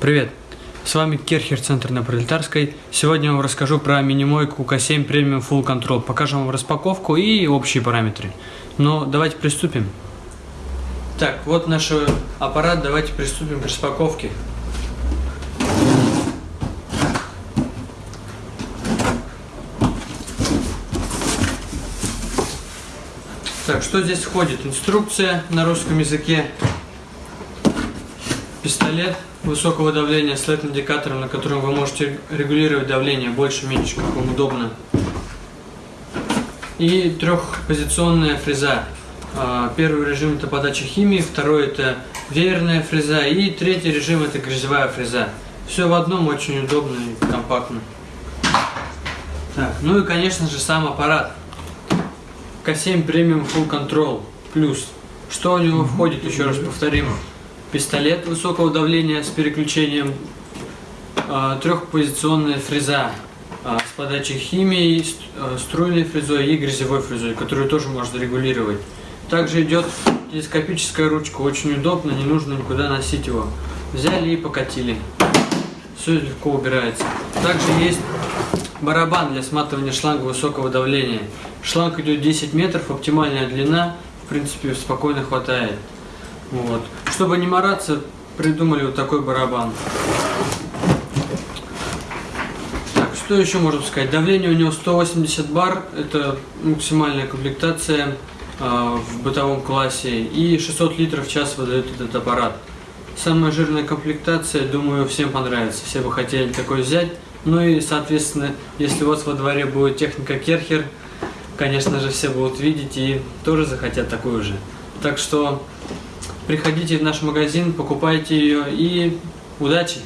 Привет! С вами Керхер, центр на Пролетарской. Сегодня я вам расскажу про мини-мойку К7 Premium Full Control. Покажем вам распаковку и общие параметры. Но давайте приступим. Так, вот наш аппарат. Давайте приступим к распаковке. Так, что здесь входит? Инструкция на русском языке, пистолет высокого давления с LED-индикатором, на котором вы можете регулировать давление больше-меньше, как вам удобно. И трехпозиционная фреза. А, первый режим это подача химии, второй это веерная фреза и третий режим это грязевая фреза. Все в одном очень удобно и компактно. Так, ну и конечно же сам аппарат. К7 Premium Full Control Plus. Что у него входит, еще раз повторим. Пистолет высокого давления с переключением, э, трехпозиционная фреза э, с подачей химии, э, струйной фрезой и грязевой фрезой, которую тоже можно регулировать. Также идет телескопическая ручка, очень удобно, не нужно никуда носить его. Взяли и покатили. Все легко убирается. Также есть барабан для сматывания шланга высокого давления. Шланг идет 10 метров, оптимальная длина, в принципе, спокойно хватает. Вот. Чтобы не мараться, придумали вот такой барабан. Так, что еще можно сказать? Давление у него 180 бар, это максимальная комплектация э, в бытовом классе, и 600 литров в час выдает этот аппарат. Самая жирная комплектация, думаю, всем понравится, все бы хотели такой взять. Ну и, соответственно, если у вас во дворе будет техника Керхер, конечно же, все будут видеть и тоже захотят такую же. Так что приходите в наш магазин, покупайте ее и удачи!